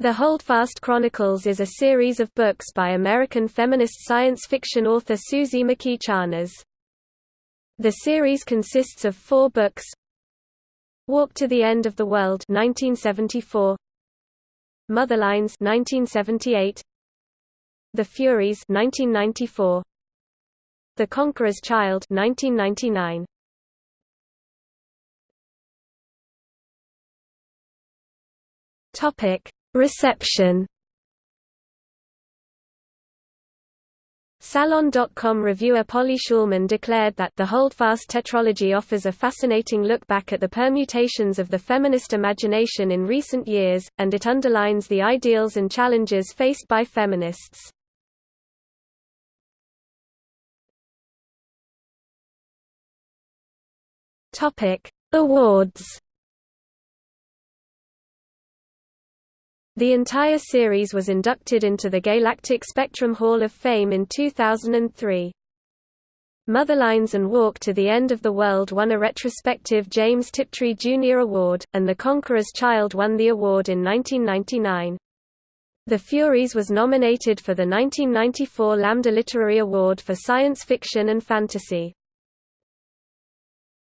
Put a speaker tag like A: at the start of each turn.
A: The Holdfast Chronicles is a series of books by American feminist science fiction author Suzy McKee Charnas. The series consists of four books. Walk to the End of the World 1974, Motherlines 1978, The Furies 1994, The Conqueror's Child 1999. Topic: Reception. Salon.com reviewer Polly Shulman declared that the Holdfast tetralogy offers a fascinating look back at the permutations of the feminist imagination in recent years, and it underlines the ideals and challenges faced by feminists. Awards The entire series was inducted into the Gaylactic Spectrum Hall of Fame in 2003. Motherlines and Walk to the End of the World won a retrospective James Tiptree Jr. Award, and The Conqueror's Child won the award in 1999. The Furies was nominated for the 1994 Lambda Literary Award for Science Fiction and Fantasy.